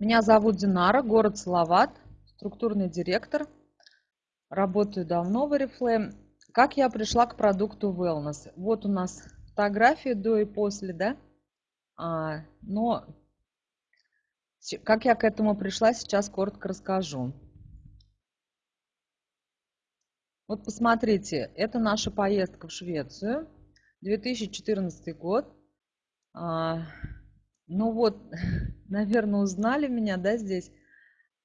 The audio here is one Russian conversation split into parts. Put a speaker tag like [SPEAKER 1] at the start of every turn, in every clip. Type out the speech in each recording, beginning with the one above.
[SPEAKER 1] Меня зовут Динара, город Салават, структурный директор. Работаю давно в Oriflame. Как я пришла к продукту Wellness? Вот у нас фотографии до и после, да? А, но как я к этому пришла, сейчас коротко расскажу. Вот посмотрите, это наша поездка в Швецию, 2014 год. Ну вот, наверное, узнали меня, да, здесь.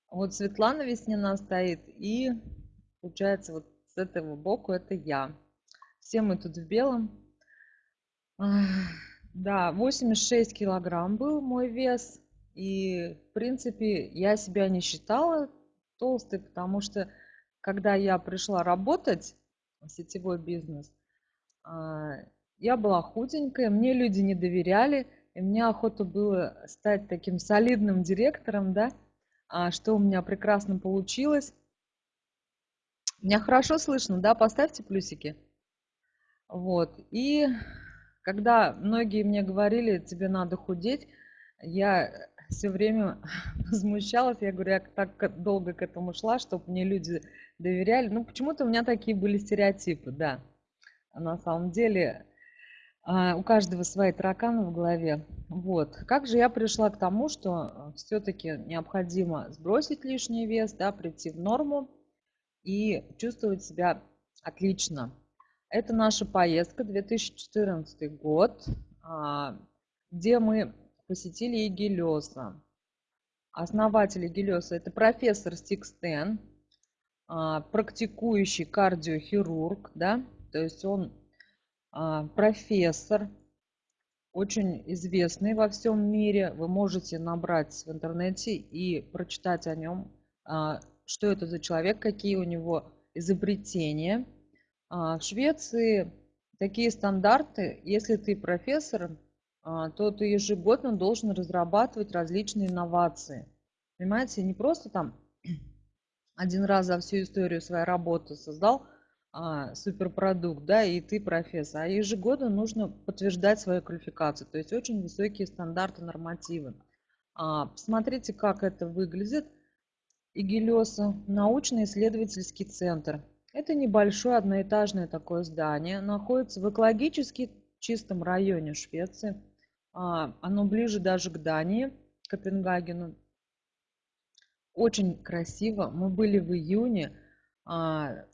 [SPEAKER 1] Вот Светлана Веснина стоит, и получается вот с этого боку это я. Все мы тут в белом. Да, 86 килограмм был мой вес. И, в принципе, я себя не считала толстой, потому что, когда я пришла работать в сетевой бизнес, а, я была худенькая, мне люди не доверяли, и мне охота было стать таким солидным директором, да, а что у меня прекрасно получилось. Меня хорошо слышно, да, поставьте плюсики. Вот, и когда многие мне говорили, тебе надо худеть, я все время возмущалась, я говорю, я так долго к этому шла, чтобы мне люди доверяли. Ну, почему-то у меня такие были стереотипы, да. А на самом деле, у каждого свои тараканы в голове. Вот. Как же я пришла к тому, что э, все-таки необходимо сбросить лишний вес, да, прийти в норму и чувствовать себя отлично. Это наша поездка 2014 год, а, где мы посетили Егелеса. Основатель Егелеса – это профессор Стикстен, а, практикующий кардиохирург, да, то есть он а, профессор, очень известный во всем мире. Вы можете набрать в интернете и прочитать о нем, а, что это за человек, какие у него изобретения. А, в Швеции такие стандарты, если ты профессор, то ты ежегодно должен разрабатывать различные инновации. Понимаете, не просто там один раз за всю историю своей работы создал а, суперпродукт, да, и ты профессор. А ежегодно нужно подтверждать свою квалификацию, то есть очень высокие стандарты, нормативы. А, посмотрите, как это выглядит. Игелеса, научно-исследовательский центр. Это небольшое одноэтажное такое здание, находится в экологически чистом районе Швеции. А, оно ближе даже к Дании, Копенгагену. Очень красиво. Мы были в июне. А,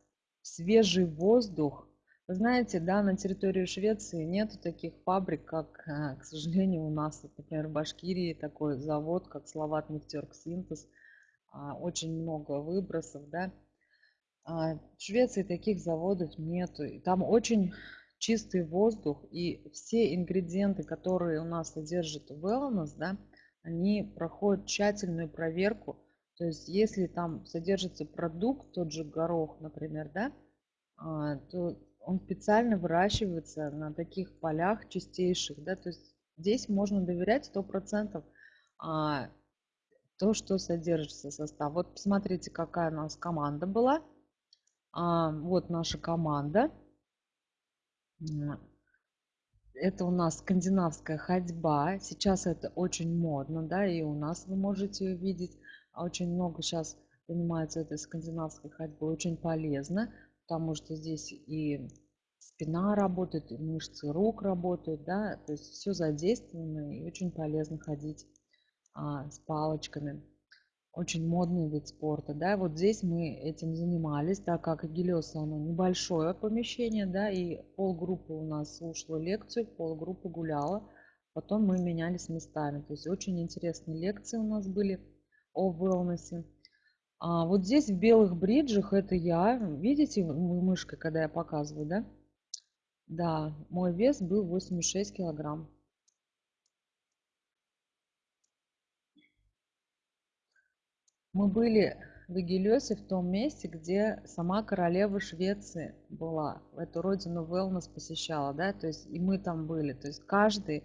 [SPEAKER 1] свежий воздух. Вы знаете, да, на территории Швеции нет таких фабрик, как, э, к сожалению, у нас, например, в Башкирии такой завод, как Словат Нефтерк Синтез, а, очень много выбросов, да. А, в Швеции таких заводов нету. И там очень чистый воздух, и все ингредиенты, которые у нас содержат wellness, да, они проходят тщательную проверку – то есть если там содержится продукт, тот же горох, например, да, а, то он специально выращивается на таких полях чистейших, да, то есть здесь можно доверять сто процентов а, то, что содержится состав. Вот посмотрите, какая у нас команда была. А, вот наша команда. Это у нас скандинавская ходьба. Сейчас это очень модно, да, и у нас вы можете увидеть. А очень много сейчас занимается этой скандинавской ходьбой, очень полезно, потому что здесь и спина работает, и мышцы рук работают, да, то есть все задействовано и очень полезно ходить а, с палочками. Очень модный вид спорта, да, вот здесь мы этим занимались, так как Гелиоса, оно небольшое помещение, да, и полгруппы у нас слушала лекцию, полгруппы гуляла, потом мы менялись местами, то есть очень интересные лекции у нас были о wellness. А вот здесь в белых бриджах это я. Видите мышкой, когда я показываю, да? Да, мой вес был 86 килограмм. Мы были в Эгелесе, в том месте, где сама королева Швеции была. Эту родину wellness посещала, да, то есть и мы там были. То есть каждый,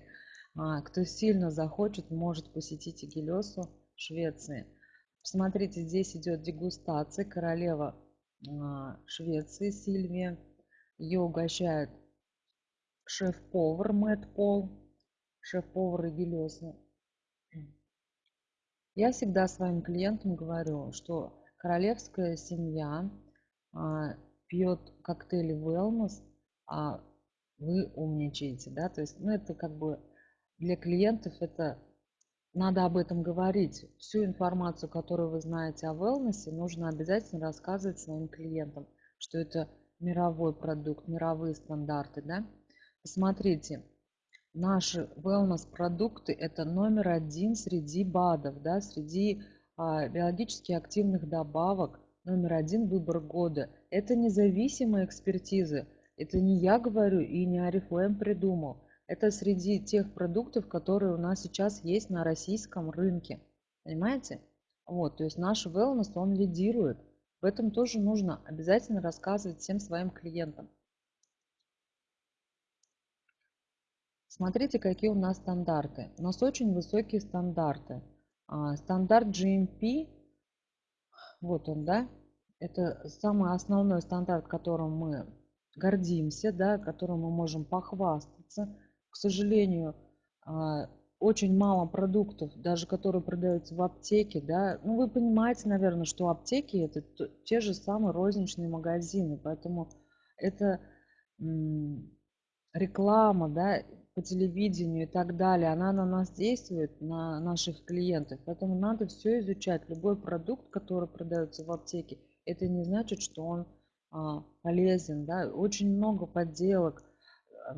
[SPEAKER 1] а, кто сильно захочет, может посетить Эгелесу Швеции. Посмотрите, здесь идет дегустация. Королева а, Швеции Сильвия. Ее угощает шеф-повар Мэтт Пол. Шеф-повар Игелеса. Я всегда своим клиентам говорю, что королевская семья а, пьет коктейли wellness, а вы умничаете, да, то есть, ну, это как бы для клиентов это надо об этом говорить. Всю информацию, которую вы знаете о wellness, нужно обязательно рассказывать своим клиентам, что это мировой продукт, мировые стандарты, да. Посмотрите, наши wellness продукты это номер один среди БАДов, да, среди а, биологически активных добавок, номер один выбор года. Это независимые экспертизы. Это не я говорю и не Арифлэм придумал. Это среди тех продуктов, которые у нас сейчас есть на российском рынке. Понимаете? Вот, то есть наш wellness, он лидирует. В этом тоже нужно обязательно рассказывать всем своим клиентам. Смотрите, какие у нас стандарты. У нас очень высокие стандарты. А, стандарт GMP, вот он, да, это самый основной стандарт, которым мы гордимся, да, которым мы можем похвастаться. К сожалению, а, очень мало продуктов, даже которые продаются в аптеке, да, ну вы понимаете, наверное, что аптеки это те же самые розничные магазины, поэтому это реклама, да, по телевидению и так далее, она на нас действует, на наших клиентов. Поэтому надо все изучать. Любой продукт, который продается в аптеке, это не значит, что он а, полезен. Да? Очень много подделок, э,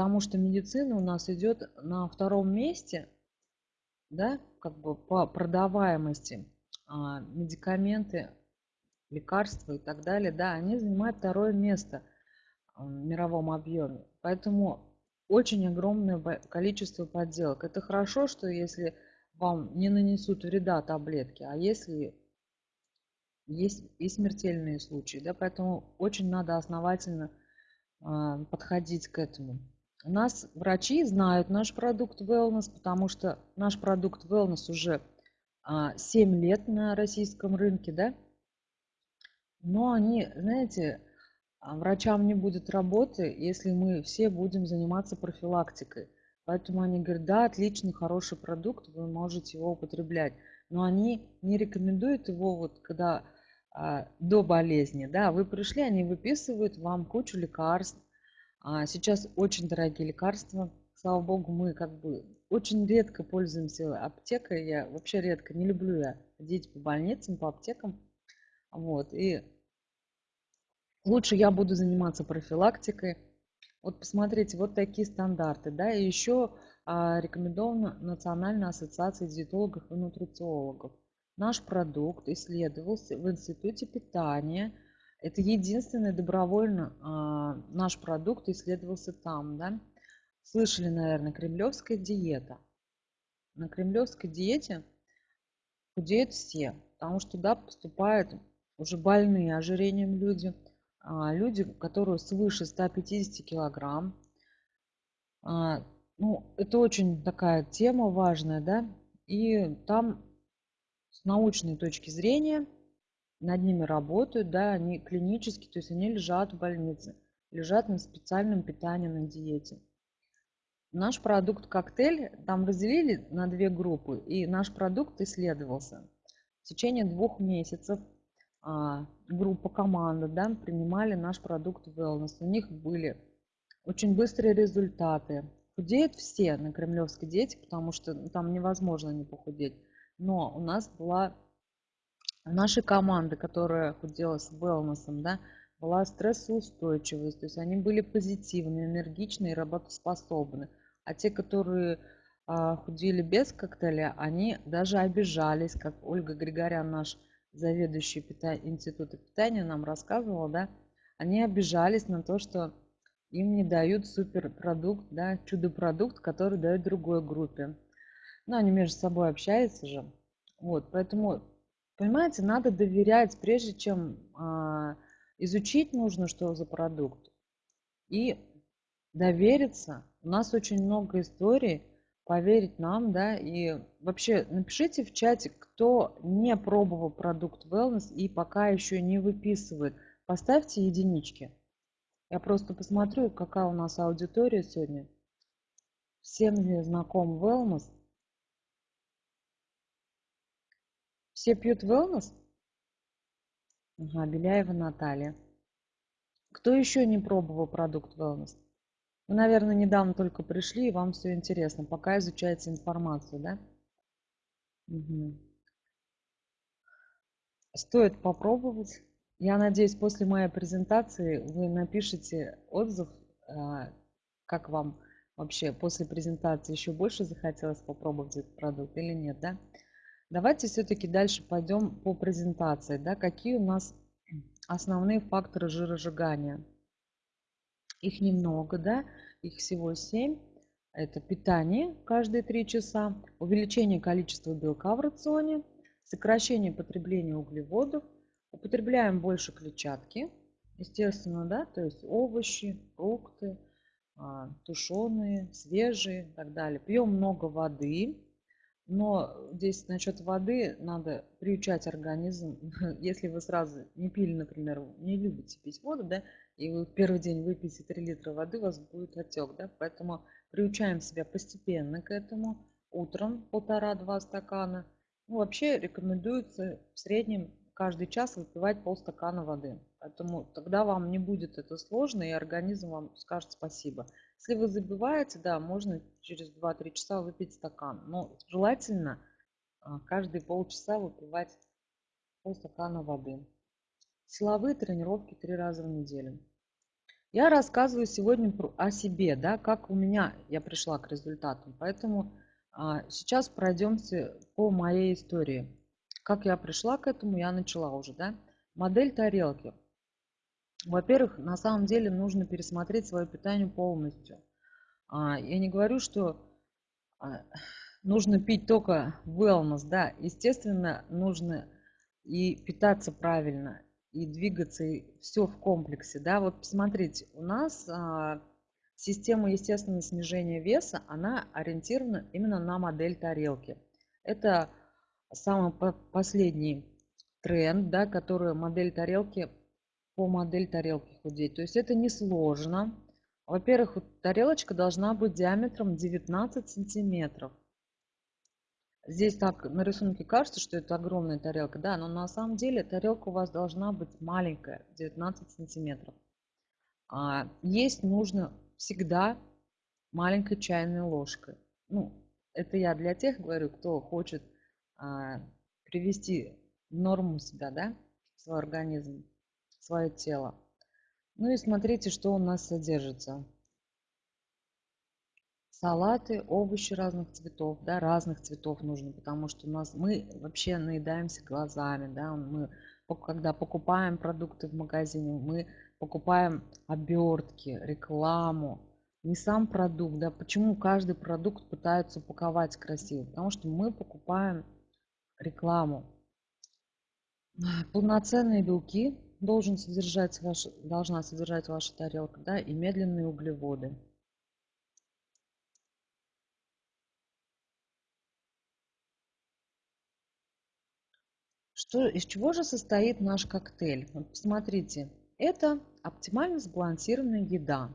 [SPEAKER 1] потому что медицина у нас идет на втором месте, да, как бы по продаваемости. А, медикаменты, лекарства и так далее, да, они занимают второе место в мировом объеме. Поэтому очень огромное количество подделок. Это хорошо, что если вам не нанесут вреда таблетки, а если есть и смертельные случаи, да, поэтому очень надо основательно э, подходить к этому. Нас врачи знают наш продукт Wellness, потому что наш продукт Wellness уже э, а, 7 лет на российском рынке, да, но они, знаете, а врачам не будет работы, если мы все будем заниматься профилактикой. Поэтому они говорят, да, отличный, хороший продукт, вы можете его употреблять. Но они не рекомендуют его, вот когда а, до болезни, да, вы пришли, они выписывают вам кучу лекарств. А сейчас очень дорогие лекарства. Слава богу, мы как бы очень редко пользуемся аптекой. Я вообще редко, не люблю я ходить по больницам, по аптекам. Вот, и лучше я буду заниматься профилактикой. Вот посмотрите, вот такие стандарты. Да, и еще а, рекомендована Национальная ассоциация диетологов и нутрициологов. Наш продукт исследовался в Институте питания. Это единственный добровольно а, наш продукт исследовался там. Да? Слышали, наверное, кремлевская диета. На кремлевской диете худеют все, потому что туда поступают уже больные ожирением люди – а, люди, которые свыше 150 килограмм. А, ну, это очень такая тема важная, да, и там с научной точки зрения над ними работают, да, они клинически, то есть они лежат в больнице, лежат на специальном питании, на диете. Наш продукт коктейль там разделили на две группы, и наш продукт исследовался. В течение двух месяцев а, группа команда да, принимали наш продукт wellness. У них были очень быстрые результаты. Худеют все на кремлевской диете, потому что там невозможно не похудеть. Но у нас была нашей команды, которая худела с wellness, да, была стрессоустойчивость, то есть они были позитивны, энергичны и работоспособны. А те, которые а, худели без коктейля, они даже обижались, как Ольга Григорян, наш заведующий пита... института питания нам рассказывала, да, они обижались на то, что им не дают суперпродукт, да, чудо-продукт, который дают другой группе. Ну, они между собой общаются же. Вот, поэтому, понимаете, надо доверять, прежде чем а, изучить нужно, что за продукт. И довериться. У нас очень много историй, поверить нам, да, и вообще напишите в чате, кто не пробовал продукт Wellness и пока еще не выписывает, поставьте единички. Я просто посмотрю, какая у нас аудитория сегодня. Всем ли знаком Wellness? Все пьют wellness? Ага, Беляева Наталья. Кто еще не пробовал продукт wellness? Вы, наверное, недавно только пришли, и вам все интересно, пока изучаете информацию, да? Угу. Стоит попробовать. Я надеюсь, после моей презентации вы напишите отзыв, а, как вам вообще после презентации еще больше захотелось попробовать этот продукт или нет, да? Давайте все-таки дальше пойдем по презентации, да, какие у нас основные факторы жиросжигания. Их немного, да, их всего 7. Это питание каждые 3 часа, увеличение количества белка в рационе, сокращение потребления углеводов, употребляем больше клетчатки, естественно, да, то есть овощи, фрукты, а, тушеные, свежие и так далее. Пьем много воды, но здесь насчет воды надо приучать организм. Если вы сразу не пили, например, не любите пить воду, да, и вы первый день выпьете 3 литра воды, у вас будет отек, да, поэтому приучаем себя постепенно к этому. Утром полтора-два стакана. Ну, вообще рекомендуется в среднем каждый час выпивать полстакана воды. Поэтому тогда вам не будет это сложно, и организм вам скажет спасибо. Если вы забываете, да, можно через 2-3 часа выпить стакан. Но желательно а, каждые полчаса выпивать полстакана воды. Силовые тренировки три раза в неделю. Я рассказываю сегодня о себе, да, как у меня я пришла к результатам. Поэтому а, сейчас пройдемся по моей истории. Как я пришла к этому, я начала уже, да. Модель тарелки. Во-первых, на самом деле нужно пересмотреть свое питание полностью. А, я не говорю, что а, нужно пить только wellness, да, естественно, нужно и питаться правильно, и двигаться, и все в комплексе, да. Вот посмотрите, у нас а, система естественного снижения веса, она ориентирована именно на модель тарелки. Это самый последний тренд, да, который модель тарелки по модель тарелки худеть. То есть это не сложно. Во-первых, тарелочка должна быть диаметром 19 сантиметров. Здесь так на рисунке кажется, что это огромная тарелка, да, но на самом деле тарелка у вас должна быть маленькая, 19 сантиметров. А, есть нужно всегда маленькой чайной ложкой. Ну, это я для тех говорю, кто хочет а, привести норму себя, да, свой организм свое тело. Ну и смотрите, что у нас содержится. Салаты, овощи разных цветов, да, разных цветов нужно, потому что у нас мы вообще наедаемся глазами, да, мы когда покупаем продукты в магазине, мы покупаем обертки, рекламу, не сам продукт, да, почему каждый продукт пытаются упаковать красиво, потому что мы покупаем рекламу. Полноценные белки должен содержать ваш, должна содержать ваша тарелка, да, и медленные углеводы. Что, из чего же состоит наш коктейль? Вот посмотрите, это оптимально сбалансированная еда.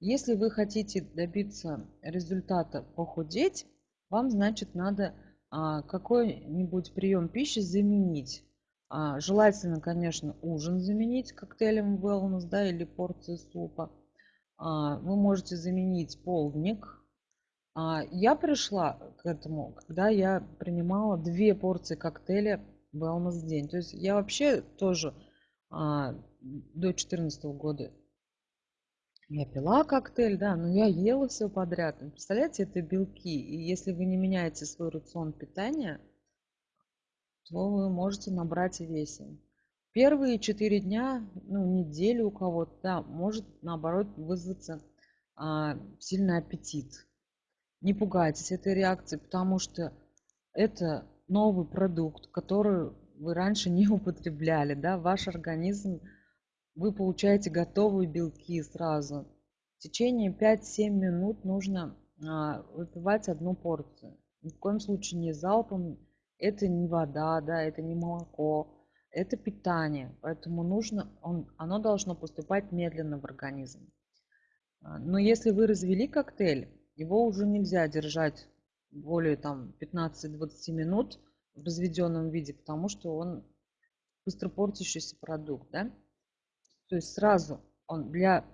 [SPEAKER 1] Если вы хотите добиться результата похудеть, вам, значит, надо а, какой-нибудь прием пищи заменить. А, желательно, конечно, ужин заменить коктейлем wellness, да, или порцией супа. А, вы можете заменить полдник. А, я пришла к этому, когда я принимала две порции коктейля wellness в день. То есть я вообще тоже до 2014 года я пила коктейль, да, но я ела все подряд. Представляете, это белки. И если вы не меняете свой рацион питания, то вы можете набрать в весе. Первые четыре дня, ну, неделю у кого-то, да, может, наоборот, вызваться а, сильный аппетит. Не пугайтесь этой реакции, потому что это новый продукт, который вы раньше не употребляли, да, ваш организм, вы получаете готовые белки сразу. В течение 5-7 минут нужно а, выпивать одну порцию. Ни в коем случае не залпом, это не вода, да, это не молоко, это питание. Поэтому нужно, он, оно должно поступать медленно в организм. А, но если вы развели коктейль, его уже нельзя держать более там 15-20 минут в разведенном виде, потому что он быстро портящийся продукт, да? То есть сразу он для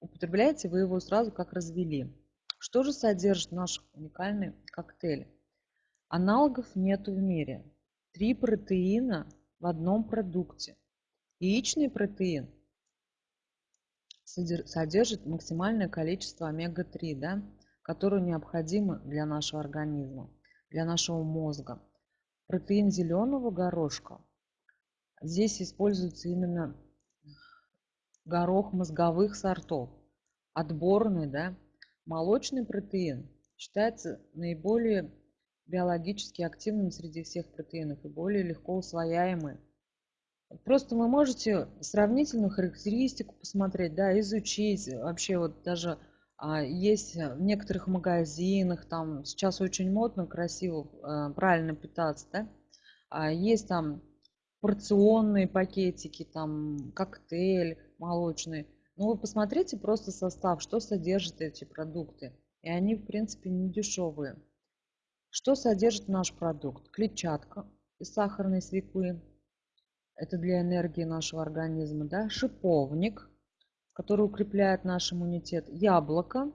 [SPEAKER 1] употребляете вы его сразу как развели. Что же содержит наш уникальный коктейль? Аналогов нету в мире. Три протеина в одном продукте. Яичный протеин содержит максимальное количество омега-3, да, которое необходимо для нашего организма, для нашего мозга. Протеин зеленого горошка. Здесь используется именно горох мозговых сортов. Отборный, да, молочный протеин считается наиболее биологически активным среди всех протеинов и более легко усвояемый. Просто вы можете сравнительную характеристику посмотреть, да, изучить. Вообще вот даже а, есть в некоторых магазинах, там сейчас очень модно, красиво, а, правильно питаться, да. А, есть там порционные пакетики, там коктейль молочный. Ну вы посмотрите просто состав, что содержат эти продукты. И они, в принципе, не дешевые. Что содержит наш продукт? Клетчатка из сахарной свеклы. Это для энергии нашего организма. Да? Шиповник, который укрепляет наш иммунитет. Яблоко,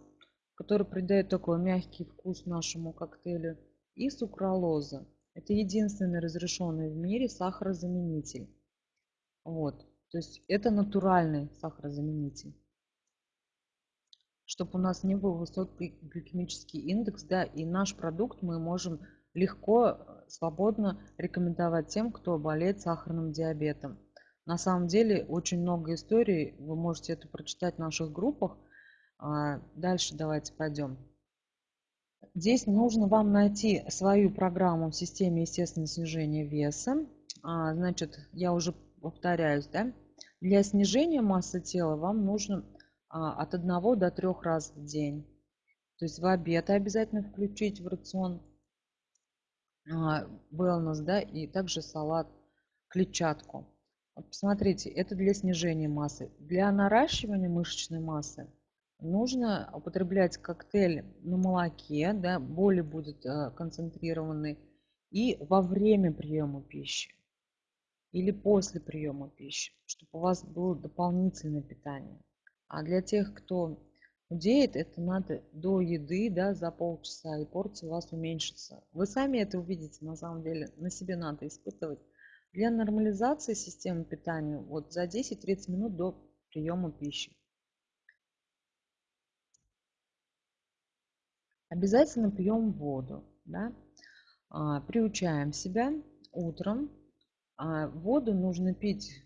[SPEAKER 1] который придает такой мягкий вкус нашему коктейлю. И сукралоза. Это единственный разрешенный в мире сахарозаменитель. Вот. То есть это натуральный сахарозаменитель чтобы у нас не был высокий гликемический индекс, да, и наш продукт мы можем легко, э, свободно рекомендовать тем, кто болеет сахарным диабетом. На самом деле очень много историй, вы можете это прочитать в наших группах. А, дальше давайте пойдем. Здесь нужно вам найти свою программу в системе естественного снижения веса. А, значит, я уже повторяюсь, да? Для снижения массы тела вам нужно от 1 до 3 раз в день. То есть в обед обязательно включить в рацион а, wellness, да, и также салат, клетчатку. Вот посмотрите, это для снижения массы. Для наращивания мышечной массы нужно употреблять коктейль на молоке, да, более будет э, концентрированный, и во время приема пищи или после приема пищи, чтобы у вас было дополнительное питание. А для тех, кто худеет, это надо до еды, да, за полчаса, и порция у вас уменьшится. Вы сами это увидите, на самом деле, на себе надо испытывать. Для нормализации системы питания вот за 10-30 минут до приема пищи. Обязательно пьем воду. Да? А, приучаем себя утром. А воду нужно пить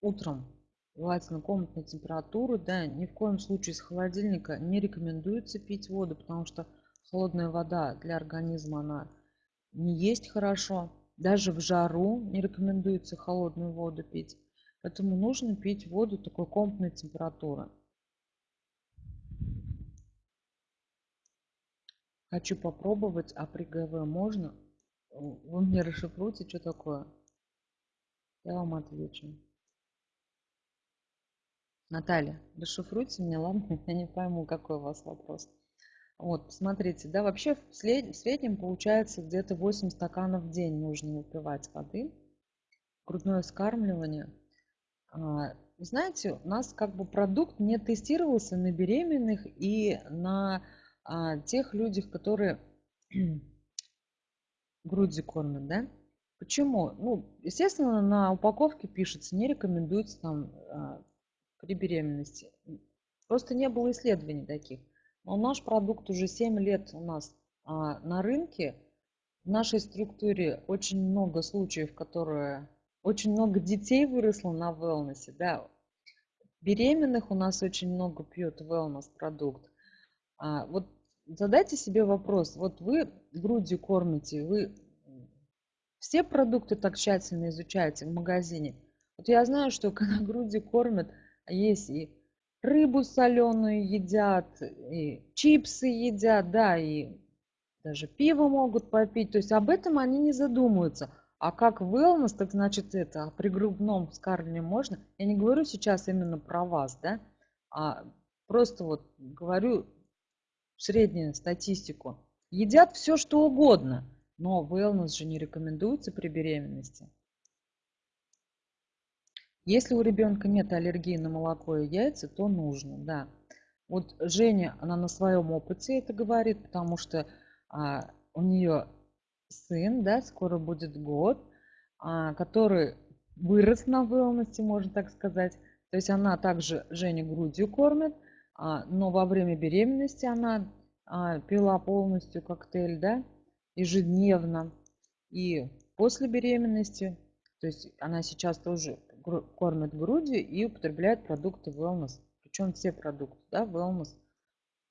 [SPEAKER 1] утром желательно комнатной температуры, да, ни в коем случае из холодильника не рекомендуется пить воду, потому что холодная вода для организма, она не есть хорошо. Даже в жару не рекомендуется холодную воду пить. Поэтому нужно пить воду такой комнатной температуры. Хочу попробовать, а при ГВ можно? Вы мне расшифруйте, что такое? Я вам отвечу. Наталья, расшифруйте мне, ладно? Я не пойму, какой у вас вопрос. Вот, смотрите, да, вообще в, среднем получается где-то 8 стаканов в день нужно выпивать воды. Грудное скармливание. А, знаете, у нас как бы продукт не тестировался на беременных и на а, тех людях, которые грудью кормят, да? Почему? Ну, естественно, на упаковке пишется, не рекомендуется там а, при беременности. Просто не было исследований таких. Но наш продукт уже 7 лет у нас а, на рынке. В нашей структуре очень много случаев, которые... Очень много детей выросло на wellness. Да. Беременных у нас очень много пьет wellness продукт. А, вот задайте себе вопрос. Вот вы грудью кормите, вы все продукты так тщательно изучаете в магазине. Вот я знаю, что когда груди кормят, есть и рыбу соленую едят, и чипсы едят, да, и даже пиво могут попить. То есть об этом они не задумываются. А как wellness, так значит это, а при грудном вскармливании можно? Я не говорю сейчас именно про вас, да, а просто вот говорю среднюю статистику. Едят все, что угодно. Но wellness же не рекомендуется при беременности. Если у ребенка нет аллергии на молоко и яйца, то нужно, да. Вот Женя, она на своем опыте это говорит, потому что а, у нее сын, да, скоро будет год, а, который вырос на wellness, можно так сказать. То есть она также Женя грудью кормит, а, но во время беременности она а, пила полностью коктейль, да, ежедневно. И после беременности, то есть она сейчас тоже кормит грудью и употребляет продукты wellness. Причем все продукты, да, wellness.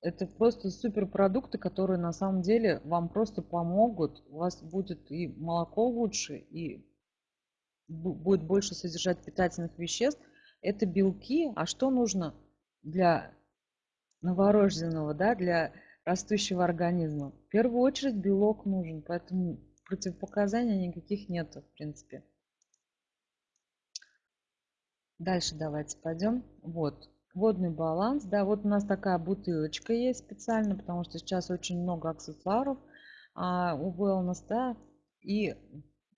[SPEAKER 1] Это просто супер продукты, которые на самом деле вам просто помогут. У вас будет и молоко лучше, и будет больше содержать питательных веществ. Это белки. А что нужно для новорожденного, да, для растущего организма? В первую очередь белок нужен, поэтому противопоказаний никаких нет, в принципе. Дальше давайте пойдем. Вот, водный баланс. Да, вот у нас такая бутылочка есть специально, потому что сейчас очень много аксессуаров а, у Wellness, да, и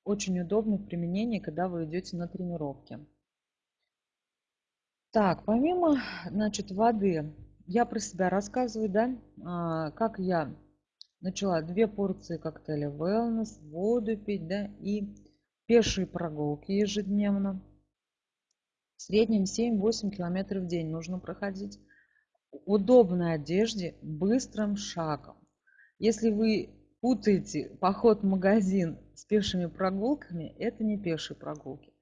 [SPEAKER 1] очень удобно в применении, когда вы идете на тренировки. Так, помимо, значит, воды, я про себя рассказываю, да, а, как я начала две порции коктейля Wellness, воду пить, да, и пешие прогулки ежедневно. В среднем 7-8 километров в день нужно проходить. Удобной одежде, быстрым шагом. Если вы путаете поход в магазин с пешими прогулками, это не пешие прогулки.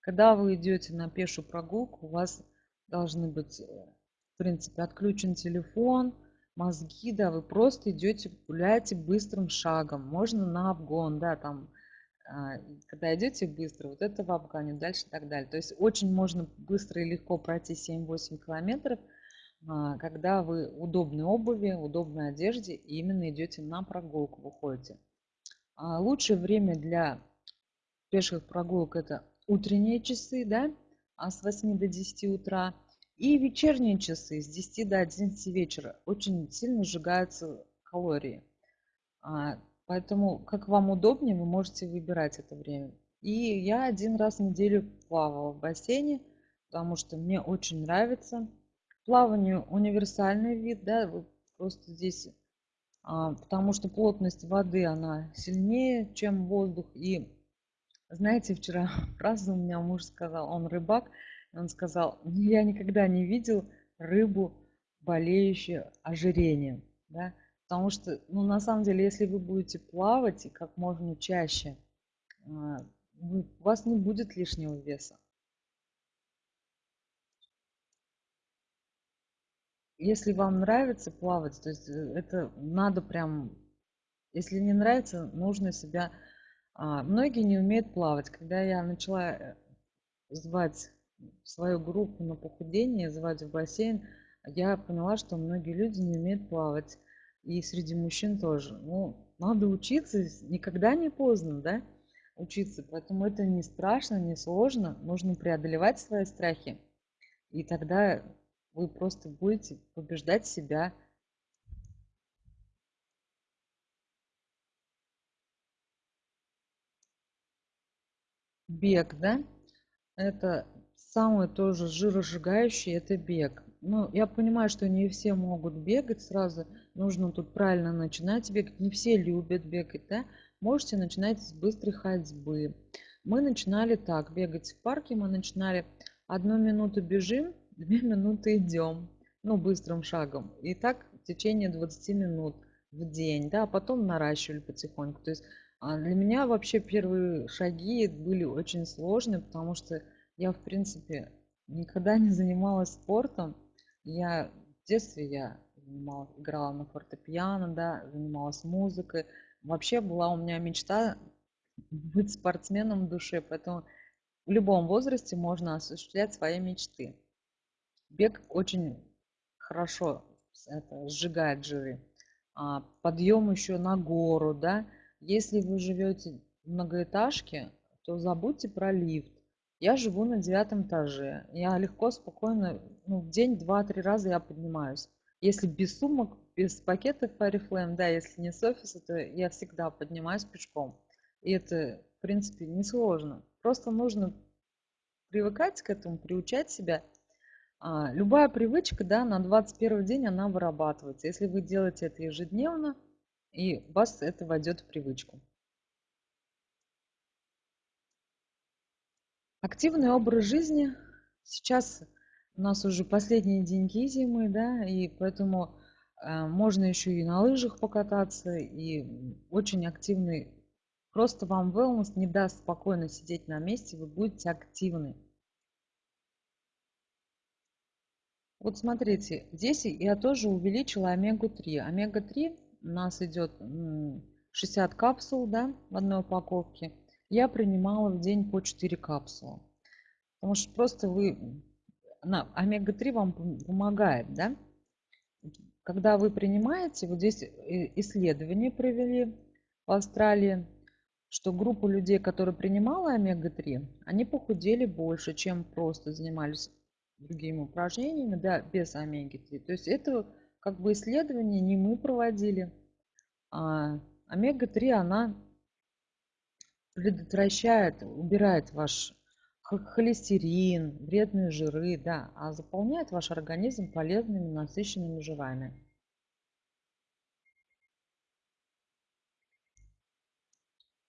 [SPEAKER 1] Когда вы идете на пешую прогулку, у вас должны быть, э, в принципе, отключен телефон, мозги, да, вы просто идете, гуляете быстрым шагом. Можно на обгон, да, там когда идете быстро, вот это в Афгане, дальше и так далее. То есть очень можно быстро и легко пройти 7-8 километров, а, когда вы удобной обуви, удобной одежде и именно идете на прогулку, выходите. А, лучшее время для пеших прогулок это утренние часы, да, с 8 до 10 утра, и вечерние часы с 10 до 11 вечера. Очень сильно сжигаются калории. Поэтому, как вам удобнее, вы можете выбирать это время. И я один раз в неделю плавала в бассейне, потому что мне очень нравится. Плавание универсальный вид, да, вы просто здесь, а, потому что плотность воды, она сильнее, чем воздух. И знаете, вчера фраза у меня муж сказал, он рыбак, он сказал, я никогда не видел рыбу, болеющую ожирением. Да? Потому что, ну, на самом деле, если вы будете плавать и как можно чаще, а, у вас не будет лишнего веса. Если вам нравится плавать, то есть э, это надо прям, если не нравится, нужно себя... А, многие не умеют плавать. Когда я начала э, звать свою группу на похудение, звать в бассейн, я поняла, что многие люди не умеют плавать и среди мужчин тоже. Ну, надо учиться, никогда не поздно, да, учиться. Поэтому это не страшно, не сложно. Нужно преодолевать свои страхи. И тогда вы просто будете побеждать себя. Бег, да? Это самое тоже жиросжигающее, это бег. Ну, я понимаю, что не все могут бегать сразу. Нужно тут правильно начинать бегать. Не все любят бегать, да? Можете начинать с быстрой ходьбы. Мы начинали так, бегать в парке. Мы начинали одну минуту бежим, две минуты идем. Ну, быстрым шагом. И так в течение 20 минут в день, да, а потом наращивали потихоньку. То есть а, для меня вообще первые шаги были очень сложные, потому что я, в принципе, никогда не занималась спортом. Я в детстве я занималась, играла на фортепиано, да, занималась музыкой. Вообще была у меня мечта быть спортсменом в душе, поэтому в любом возрасте можно осуществлять свои мечты. Бег очень хорошо это, сжигает жиры. А, подъем еще на гору, да. Если вы живете в многоэтажке, то забудьте про лифт. Я живу на девятом этаже. Я легко, спокойно, ну, в день два-три раза я поднимаюсь. Если без сумок, без пакетов Oriflame, да, если не с офиса, то я всегда поднимаюсь пешком. И это, в принципе, несложно. Просто нужно привыкать к этому, приучать себя. А, любая привычка, да, на 21 день она вырабатывается. Если вы делаете это ежедневно, и вас это войдет в привычку. Активный образ жизни. Сейчас у нас уже последние деньги зимы, да, и поэтому э, можно еще и на лыжах покататься, и очень активный. Просто вам wellness не даст спокойно сидеть на месте, вы будете активны. Вот смотрите, здесь я тоже увеличила омегу-3. Омега-3 у нас идет 60 капсул да, в одной упаковке я принимала в день по 4 капсулы. Потому что просто вы, омега-3 вам помогает, да? Когда вы принимаете, вот здесь исследование провели в Австралии, что группа людей, которые принимала омега-3, они похудели больше, чем просто занимались другими упражнениями, да, без омеги-3. То есть это как бы исследование не мы проводили, а омега-3, она предотвращает, убирает ваш холестерин, вредные жиры, да, а заполняет ваш организм полезными насыщенными жирами.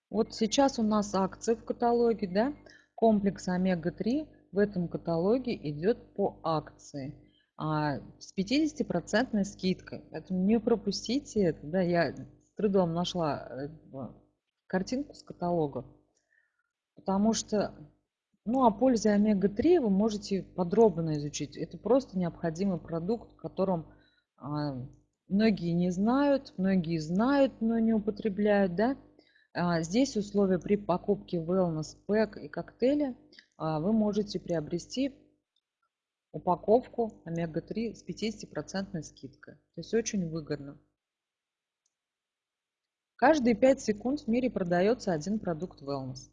[SPEAKER 1] Вот сейчас у нас акция в каталоге, да, комплекс омега-3 в этом каталоге идет по акции а, с 50% скидкой. Поэтому не пропустите это, да, я с трудом нашла э, картинку с каталога. Потому что, ну, о пользе омега-3 вы можете подробно изучить. Это просто необходимый продукт, которым а, многие не знают, многие знают, но не употребляют, да. А, здесь условия при покупке Wellness Pack и коктейля а, вы можете приобрести упаковку омега-3 с 50% скидкой. То есть очень выгодно. Каждые 5 секунд в мире продается один продукт wellness.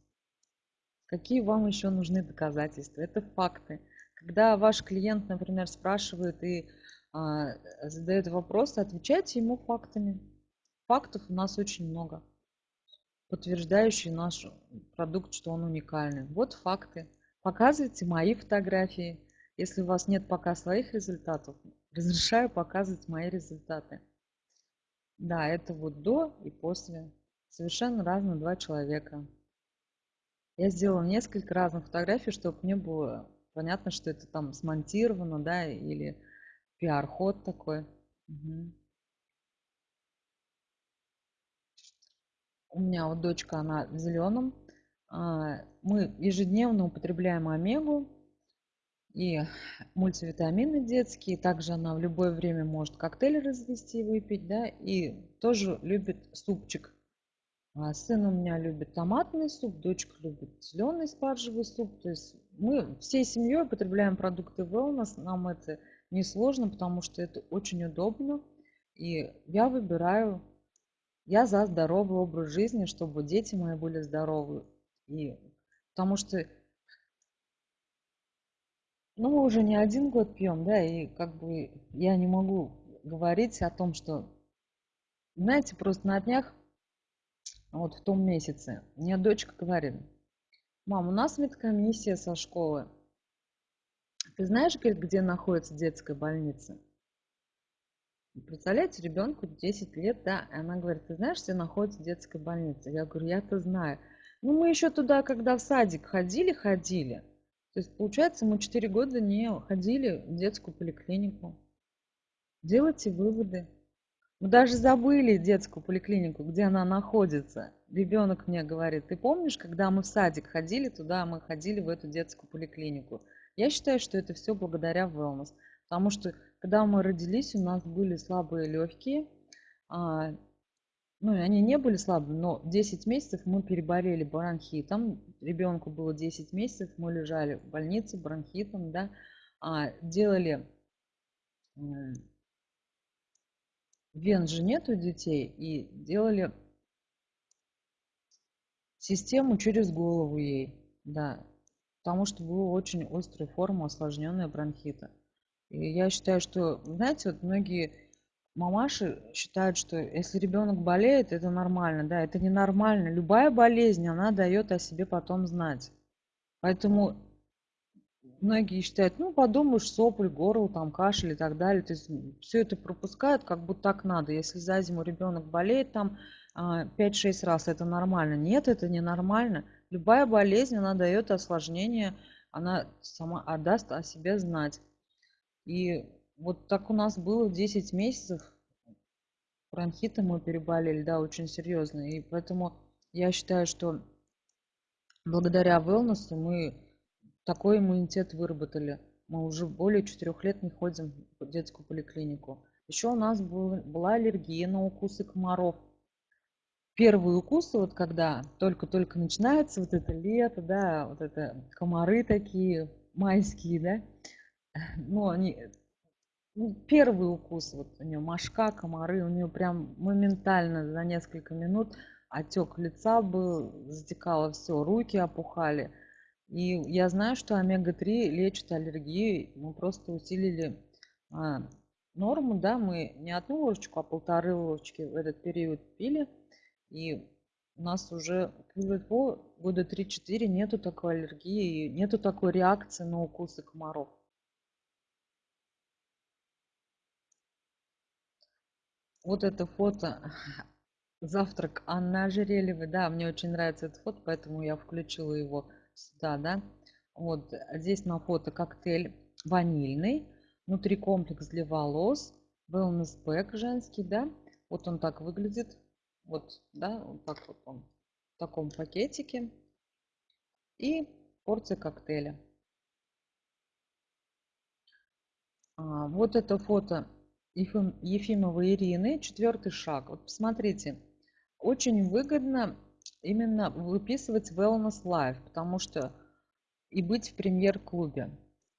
[SPEAKER 1] Какие вам еще нужны доказательства? Это факты. Когда ваш клиент, например, спрашивает и а, задает вопрос, отвечайте ему фактами. Фактов у нас очень много, подтверждающие наш продукт, что он уникальный. Вот факты. Показывайте мои фотографии. Если у вас нет пока своих результатов, разрешаю показывать мои результаты. Да, это вот до и после. Совершенно разные два человека. Я сделала несколько разных фотографий, чтобы мне было понятно, что это там смонтировано, да, или пиар-ход такой. Угу. У меня вот дочка, она в зеленом. А, мы ежедневно употребляем омегу, и мультивитамины детские. Также она в любое время может коктейль развести и выпить, да, и тоже любит супчик. А сын у меня любит томатный суп, дочка любит зеленый спаржевый суп. То есть мы всей семьей употребляем продукты wellness. Нам это не сложно, потому что это очень удобно. И я выбираю, я за здоровый образ жизни, чтобы дети мои были здоровы. И потому что ну, мы уже не один год пьем, да, и как бы я не могу говорить о том, что, знаете, просто на днях, вот в том месяце, мне дочка говорит, мам, у нас медкомиссия со школы. Ты знаешь, говорит, где находится детская больница? Представляете, ребенку 10 лет, да, и она говорит, ты знаешь, где находится детская больница? Я говорю, я-то знаю. Ну, мы еще туда, когда в садик ходили, ходили. То есть, получается, мы 4 года не ходили в детскую поликлинику. Делайте выводы. Мы даже забыли детскую поликлинику, где она находится. Ребенок мне говорит, ты помнишь, когда мы в садик ходили туда, мы ходили в эту детскую поликлинику. Я считаю, что это все благодаря wellness. Потому что, когда мы родились, у нас были слабые легкие, а, ну, они не были слабыми, но 10 месяцев мы переболели бронхитом. Ребенку было 10 месяцев, мы лежали в больнице бронхитом, да, а, делали вен же нет у детей, и делали систему через голову ей, да, потому что была очень острая форма осложненная бронхита. И я считаю, что, знаете, вот многие мамаши считают, что если ребенок болеет, это нормально. Да, это ненормально. Любая болезнь, она дает о себе потом знать. Поэтому многие считают, ну, подумаешь, сопль, горло, там, кашель и так далее. То есть все это пропускают, как будто так надо. Если за зиму ребенок болеет там 5-6 а, раз, это нормально. Нет, это не нормально. Любая болезнь, она дает осложнение, она сама отдаст о себе знать. И вот так у нас было 10 месяцев. Бронхитом мы переболели, да, очень серьезно. И поэтому я считаю, что благодаря wellness мы такой иммунитет выработали. Мы уже более четырех лет не ходим в детскую поликлинику. Еще у нас был, была аллергия на укусы комаров. Первые укусы, вот когда только-только начинается вот это лето, да, вот это комары такие майские, да, ну, они, ну, первый укус, вот у нее мошка, комары, у нее прям моментально за несколько минут отек лица был, затекало все, руки опухали. И я знаю, что омега-3 лечит аллергию. Мы просто усилили а, норму, да, мы не одну ложечку, а полторы ложечки в этот период пили. И у нас уже года 3-4 нету такой аллергии, нету такой реакции на укусы комаров. Вот это фото завтрак Анны Ожерельевой. Да, мне очень нравится этот фото, поэтому я включила его сюда, да. Вот здесь на фото коктейль ванильный, внутри комплекс для волос, wellness pack женский, да. Вот он так выглядит, вот, да, вот так вот он в таком пакетике. И порция коктейля. А, вот это фото Ефим, Ефимовой Ирины, четвертый шаг. Вот посмотрите, очень выгодно именно выписывать Wellness Life, потому что и быть в премьер-клубе.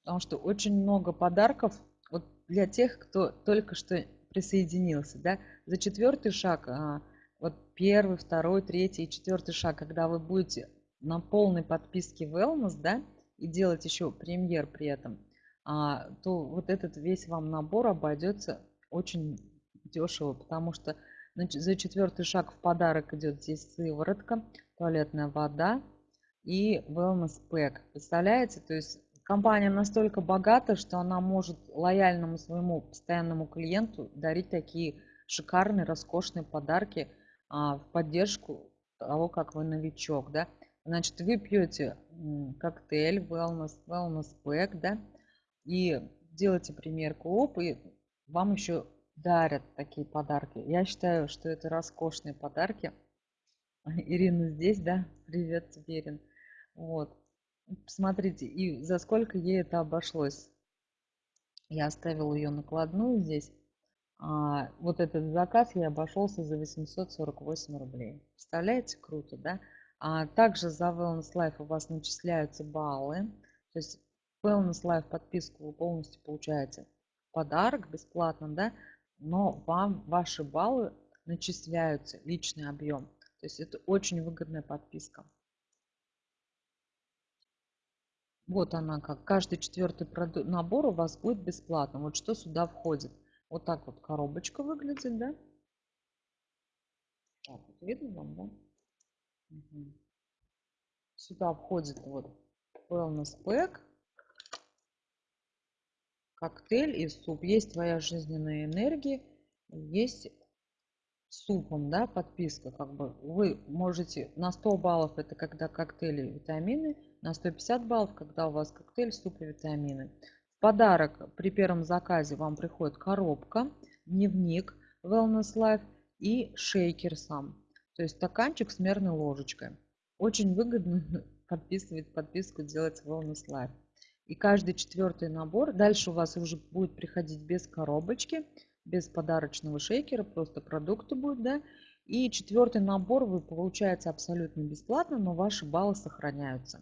[SPEAKER 1] Потому что очень много подарков вот для тех, кто только что присоединился. Да? За четвертый шаг, а, вот первый, второй, третий и четвертый шаг, когда вы будете на полной подписке Wellness, да, и делать еще премьер при этом, то вот этот весь вам набор обойдется очень дешево, потому что за четвертый шаг в подарок идет здесь сыворотка, туалетная вода и wellness pack. Представляете? То есть компания настолько богата, что она может лояльному своему постоянному клиенту дарить такие шикарные, роскошные подарки а, в поддержку того, как вы новичок. Да? Значит, вы пьете коктейль wellness, wellness pack, да, и делаете примерку оп, и вам еще дарят такие подарки. Я считаю, что это роскошные подарки. Ирина здесь, да? Привет тебе. Вот. Посмотрите, и за сколько ей это обошлось. Я оставила ее накладную здесь. А, вот этот заказ я обошелся за 848 рублей. Представляете, круто, да? А также за Wellness Life у вас начисляются баллы. То есть Wellness Life подписку вы полностью получаете подарок бесплатно, да? но вам ваши баллы начисляются, личный объем. То есть это очень выгодная подписка. Вот она как. Каждый четвертый набор у вас будет бесплатно. Вот что сюда входит. Вот так вот коробочка выглядит, да? Так, вот видно вам, да? Угу. Сюда входит вот wellness pack коктейль и суп. Есть твоя жизненная энергия, есть супом, да, подписка, как бы вы можете на 100 баллов это когда коктейли и витамины, на 150 баллов, когда у вас коктейль, суп и витамины. В подарок при первом заказе вам приходит коробка, дневник Wellness Life и шейкер сам, то есть стаканчик с мерной ложечкой. Очень выгодно подписывать подписку, делать Wellness Life. И каждый четвертый набор, дальше у вас уже будет приходить без коробочки, без подарочного шейкера, просто продукты будут, да. И четвертый набор вы получаете абсолютно бесплатно, но ваши баллы сохраняются.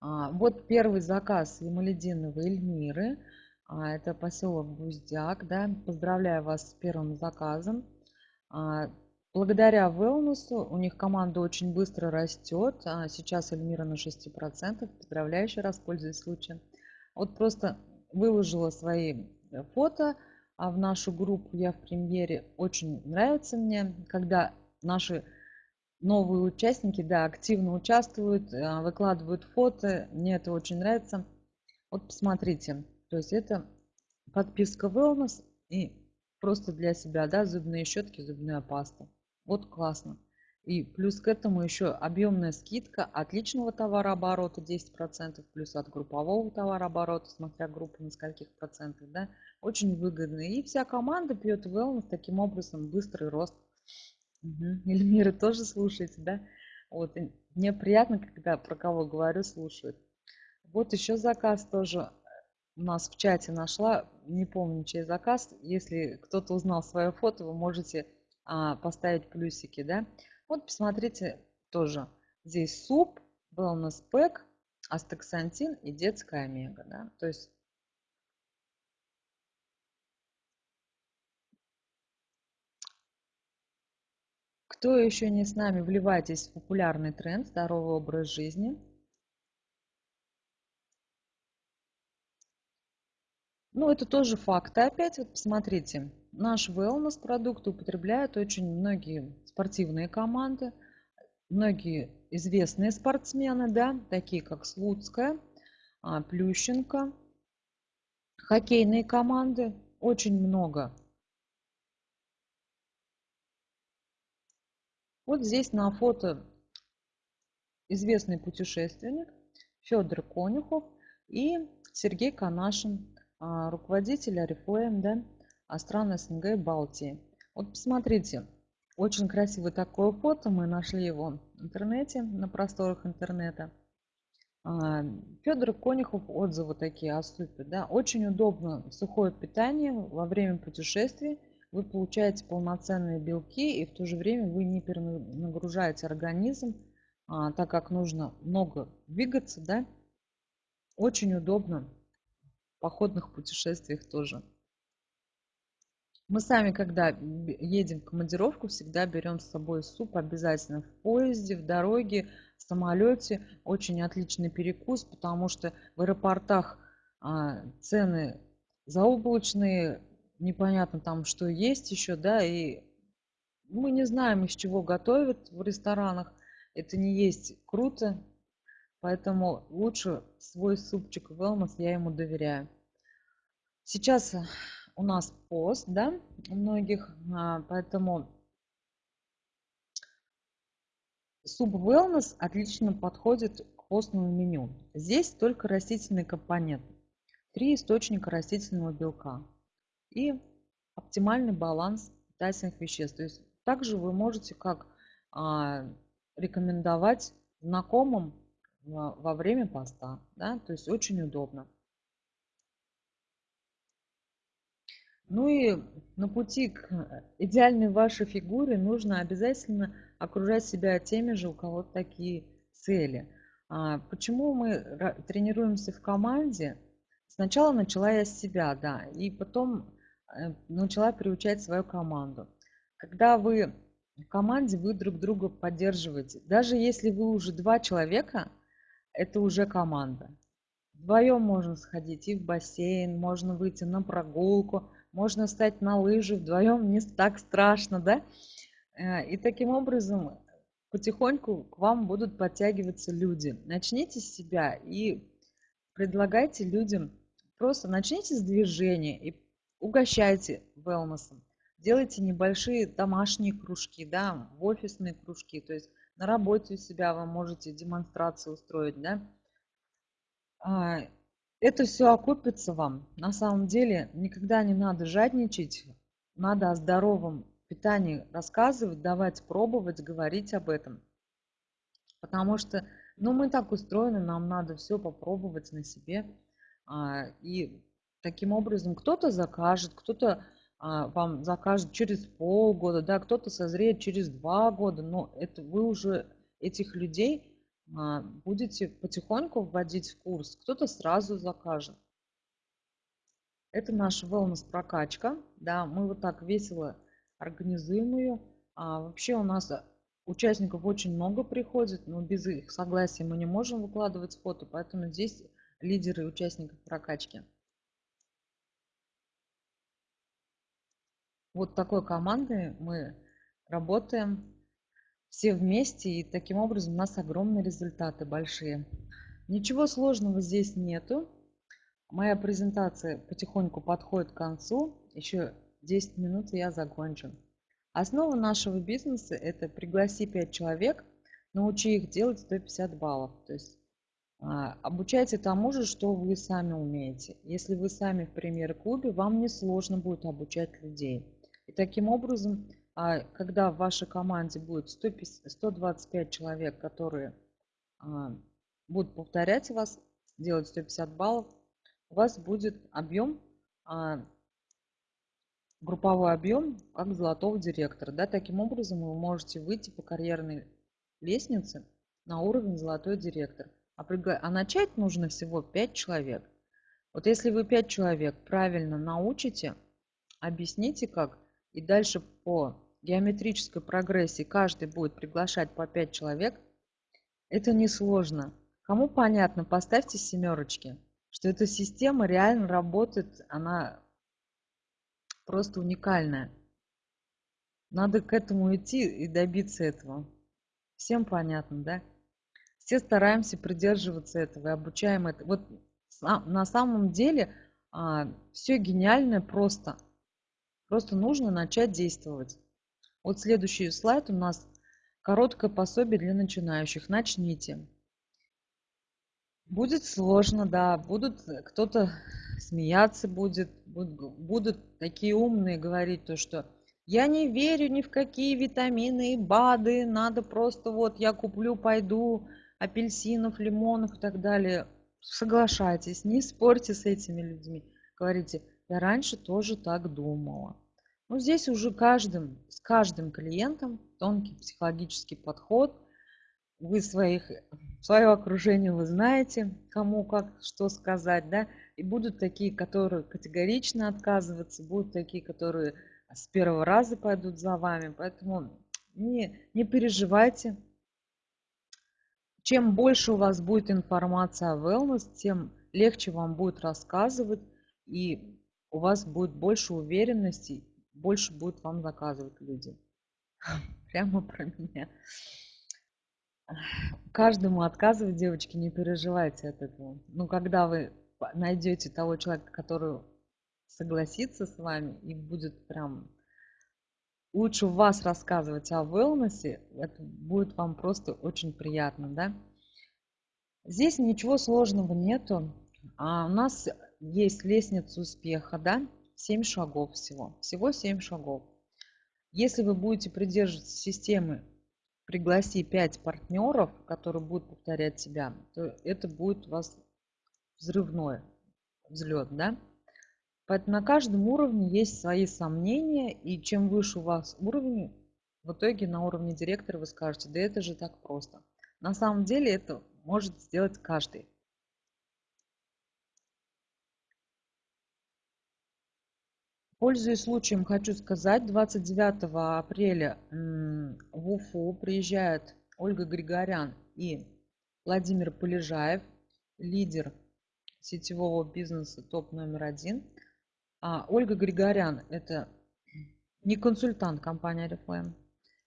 [SPEAKER 1] А, вот первый заказ Ямалединовой Эльмиры. А, это поселок Буздяк. Да. Поздравляю вас с первым заказом. Благодаря Wellness у них команда очень быстро растет. А сейчас Эльмира на 6%. Поздравляю еще раз, пользуясь случаем. Вот просто выложила свои э, фото а в нашу группу «Я в премьере». Очень нравится мне, когда наши новые участники да, активно участвуют, а, выкладывают фото. Мне это очень нравится. Вот посмотрите, то есть это подписка Wellness и просто для себя, да, зубные щетки, зубная паста. Вот классно. И плюс к этому еще объемная скидка от личного товарооборота 10%, плюс от группового товарооборота, смотря группа на скольких процентов, да, очень выгодно. И вся команда пьет wellness таким образом быстрый рост. Угу. Эльмира тоже слушаете, да? Вот, и мне приятно, когда про кого говорю, слушают. Вот еще заказ тоже у нас в чате нашла, не помню, чей заказ. Если кто-то узнал свое фото, вы можете а, поставить плюсики, да? Вот посмотрите тоже. Здесь суп, wellness pack, астаксантин и детская омега. Да? То есть Кто еще не с нами, вливайтесь в популярный тренд здоровый образ жизни. Ну, это тоже факты. Опять вот посмотрите, наш wellness продукт употребляют очень многие спортивные команды, многие известные спортсмены, да, такие как Слуцкая, а, Плющенко, хоккейные команды, очень много. Вот здесь на фото известный путешественник Федор Конюхов и Сергей Канашин, а, руководитель Арифлейм, да, стран СНГ и Балтии. Вот посмотрите, очень красивое такое фото, мы нашли его в интернете, на просторах интернета. А, Федор Конюхов отзывы такие о супе. Да? Очень удобно сухое питание во время путешествий. Вы получаете полноценные белки и в то же время вы не перенагружаете организм, а, так как нужно много двигаться. Да? Очень удобно походных путешествиях тоже. Мы сами, когда едем в командировку, всегда берем с собой суп обязательно в поезде, в дороге, в самолете. Очень отличный перекус, потому что в аэропортах а, цены заоблачные, непонятно там, что есть еще, да, и мы не знаем, из чего готовят в ресторанах. Это не есть круто, поэтому лучше свой супчик Wellness я ему доверяю. Сейчас у нас пост, да, у многих, а, поэтому суп Wellness отлично подходит к постному меню. Здесь только растительный компонент, три источника растительного белка и оптимальный баланс питательных веществ. То есть также вы можете как а, рекомендовать знакомым во время поста, да, то есть очень удобно. Ну и на пути к идеальной вашей фигуре нужно обязательно окружать себя теми же, у кого такие цели. А почему мы тренируемся в команде? Сначала начала я с себя, да, и потом э, начала приучать свою команду. Когда вы в команде, вы друг друга поддерживаете. Даже если вы уже два человека, это уже команда. Вдвоем можно сходить и в бассейн, можно выйти на прогулку, можно встать на лыжи вдвоем, не так страшно, да? Э, и таким образом потихоньку к вам будут подтягиваться люди. Начните с себя и предлагайте людям, просто начните с движения и угощайте wellness. Делайте небольшие домашние кружки, да, офисные кружки, то есть на работе у себя вы можете демонстрации устроить, да. Это все окупится вам. На самом деле никогда не надо жадничать. Надо о здоровом питании рассказывать, давать пробовать, говорить об этом. Потому что ну, мы так устроены, нам надо все попробовать на себе. А, и таким образом кто-то закажет, кто-то а, вам закажет через полгода, да, кто-то созреет через два года. Но это вы уже этих людей а, будете потихоньку вводить в курс, кто-то сразу закажет. Это наша wellness прокачка, да, мы вот так весело организуем ее. А вообще у нас э, участников очень много приходит, но без их согласия мы не можем выкладывать фото, поэтому здесь лидеры участников прокачки. Вот такой командой мы работаем все вместе, и таким образом у нас огромные результаты большие. Ничего сложного здесь нету. Моя презентация потихоньку подходит к концу. Еще 10 минут и я закончу. Основа нашего бизнеса – это пригласи 5 человек, научи их делать 150 баллов. То есть а, обучайте тому же, что вы сами умеете. Если вы сами в премьер-клубе, вам не сложно будет обучать людей. И таким образом, когда в вашей команде будет 125 человек, которые а, будут повторять вас, делать 150 баллов, у вас будет объем, а, групповой объем, как золотого директора. Да? Таким образом вы можете выйти по карьерной лестнице на уровень золотой директор. А, пригла... а начать нужно всего 5 человек. Вот если вы 5 человек правильно научите, объясните как, и дальше по геометрической прогрессии каждый будет приглашать по 5 человек, это несложно. Кому понятно, поставьте семерочки что эта система реально работает, она просто уникальная. Надо к этому идти и добиться этого. Всем понятно, да? Все стараемся придерживаться этого и обучаем это. Вот на самом деле а, все гениальное просто. Просто нужно начать действовать. Вот следующий слайд у нас короткое пособие для начинающих. Начните. Будет сложно, да. Будут э, кто-то смеяться будет, будут, такие умные говорить то, что я не верю ни в какие витамины и БАДы, надо просто вот я куплю, пойду апельсинов, лимонов и так далее. Соглашайтесь, не спорьте с этими людьми. Говорите, я раньше тоже так думала. Но здесь уже каждым, с каждым клиентом тонкий психологический подход. Вы своих свое окружение вы знаете, кому как что сказать, да, и будут такие, которые категорично отказываться, будут такие, которые с первого раза пойдут за вами, поэтому не, не переживайте. Чем больше у вас будет информация о wellness, тем легче вам будет рассказывать, и у вас будет больше уверенности, больше будет вам заказывать люди. Прямо про меня каждому отказывать, девочки, не переживайте от этого. Ну, когда вы найдете того человека, который согласится с вами и будет прям лучше вас рассказывать о wellness, это будет вам просто очень приятно, да? Здесь ничего сложного нету. А у нас есть лестница успеха, да? 7 шагов всего. Всего 7 шагов. Если вы будете придерживаться системы пригласи 5 партнеров, которые будут повторять себя, то это будет у вас взрывной взлет, да? Поэтому на каждом уровне есть свои сомнения, и чем выше у вас уровень, в итоге на уровне директора вы скажете, да это же так просто. На самом деле это может сделать каждый. Пользуясь случаем, хочу сказать, 29 апреля в Уфу приезжают Ольга Григорян и Владимир Полежаев, лидер сетевого бизнеса топ номер один. А Ольга Григорян – это не консультант компании Oriflame,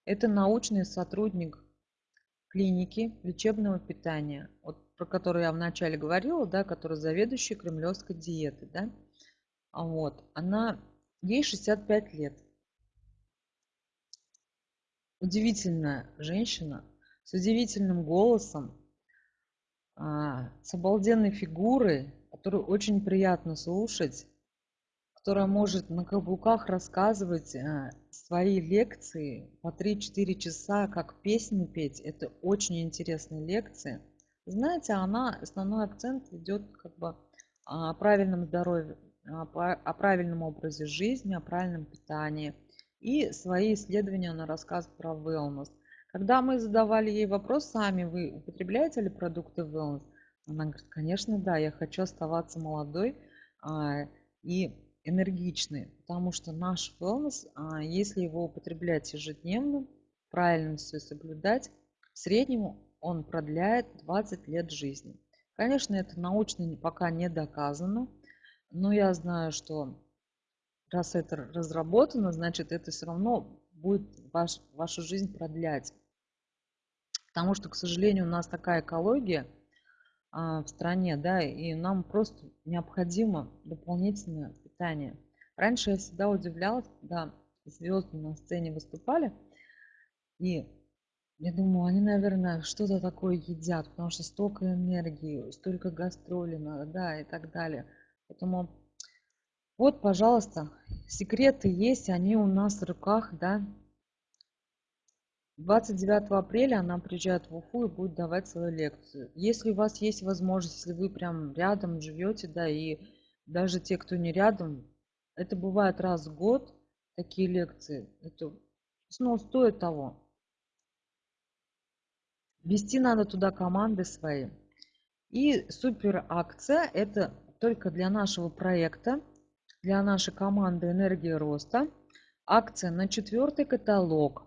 [SPEAKER 1] это научный сотрудник клиники лечебного питания, вот, про которую я вначале говорила, да, которая заведующая кремлевской диеты. Да? Вот, она Ей 65 лет. Удивительная женщина с удивительным голосом, а, с обалденной фигурой, которую очень приятно слушать, которая может на каблуках рассказывать а, свои лекции по 3-4 часа, как песни петь. Это очень интересные лекции. Знаете, она, основной акцент идет как бы о правильном здоровье, о правильном образе жизни, о правильном питании. И свои исследования она рассказывает про wellness. Когда мы задавали ей вопрос, сами вы употребляете ли продукты wellness? Она говорит, конечно, да, я хочу оставаться молодой а, и энергичной, потому что наш wellness, а, если его употреблять ежедневно, правильно все соблюдать, в среднем он продляет 20 лет жизни. Конечно, это научно пока не доказано, но я знаю, что раз это разработано, значит это все равно будет ваш, вашу жизнь продлять. Потому что, к сожалению, у нас такая экология а, в стране, да, и нам просто необходимо дополнительное питание. Раньше я всегда удивлялась, когда звезды на сцене выступали, и я думаю, они, наверное, что-то такое едят, потому что столько энергии, столько гастролей надо, да, и так далее. Поэтому вот, пожалуйста, секреты есть, они у нас в руках, да. 29 апреля она приезжает в Уфу и будет давать свою лекцию. Если у вас есть возможность, если вы прям рядом живете, да, и даже те, кто не рядом, это бывает раз в год, такие лекции. Это ну, стоит того. Вести надо туда команды свои. И супер акция это только для нашего проекта, для нашей команды «Энергия роста». Акция на четвертый каталог.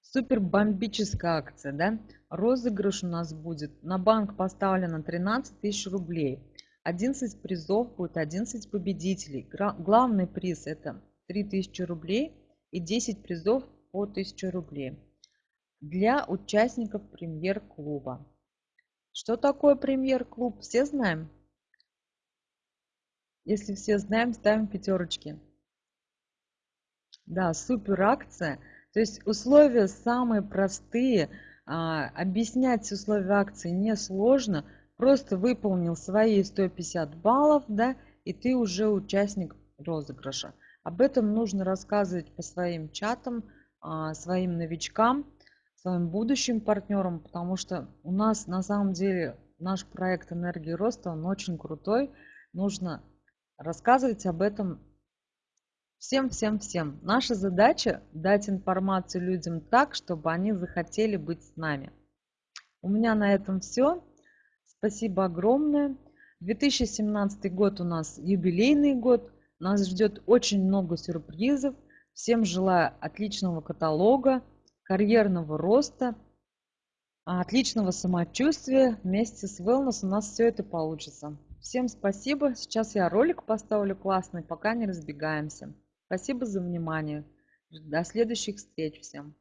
[SPEAKER 1] Супер бомбическая акция, да? Розыгрыш у нас будет. На банк поставлено 13 тысяч рублей. 11 призов будет 11 победителей. Главный приз это 3000 рублей и 10 призов по 1000 рублей для участников премьер-клуба. Что такое премьер-клуб? Все знаем? Если все знаем, ставим пятерочки. Да, супер акция. То есть условия самые простые. А, объяснять условия акции несложно. Просто выполнил свои 150 баллов, да, и ты уже участник розыгрыша. Об этом нужно рассказывать по своим чатам, а, своим новичкам своим будущим партнерам, потому что у нас на самом деле наш проект энергии роста, он очень крутой. Нужно рассказывать об этом всем, всем, всем. Наша задача дать информацию людям так, чтобы они захотели быть с нами. У меня на этом все. Спасибо огромное. 2017 год у нас юбилейный год. Нас ждет очень много сюрпризов. Всем желаю отличного каталога карьерного роста, отличного самочувствия. Вместе с Wellness у нас все это получится. Всем спасибо. Сейчас я ролик поставлю классный, пока не разбегаемся. Спасибо за внимание. До следующих встреч всем.